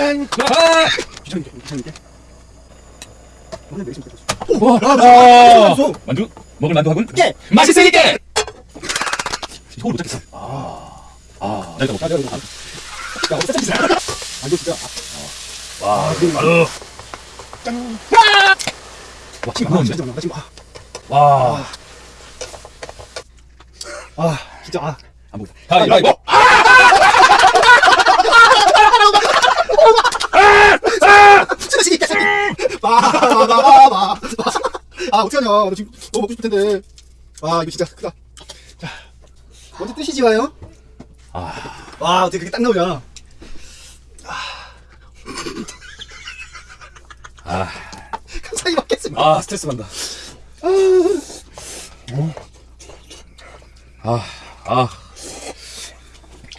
짠! 아! 귀찮게, 귀찮게. 오늘 좀. 와, 아, 소. 만두 먹을 만두하군 예. 맛있으니까 이걸 못 잡겠어 아, 아, 야, 내가 이거 안- 야, 어디. 아, 이거 진짜. 아, 와, 바로 짠. 와, 지금 아, 안 나오는데? 나 지금 아, 와, 아, 진짜 아. 안 보인다. 가위바위보. 붙여다시기 마마마마마. 아, 어떡하냐. 나 지금 너무 먹고 싶을 텐데. 아, 이거 진짜 크다. 자, 먼저 뜨시지 마요. 아, 와, 어떻게 그게 딱 나오냐. 아, 감사히 먹겠습니다. 아, 스트레스 받는다. 아, 아,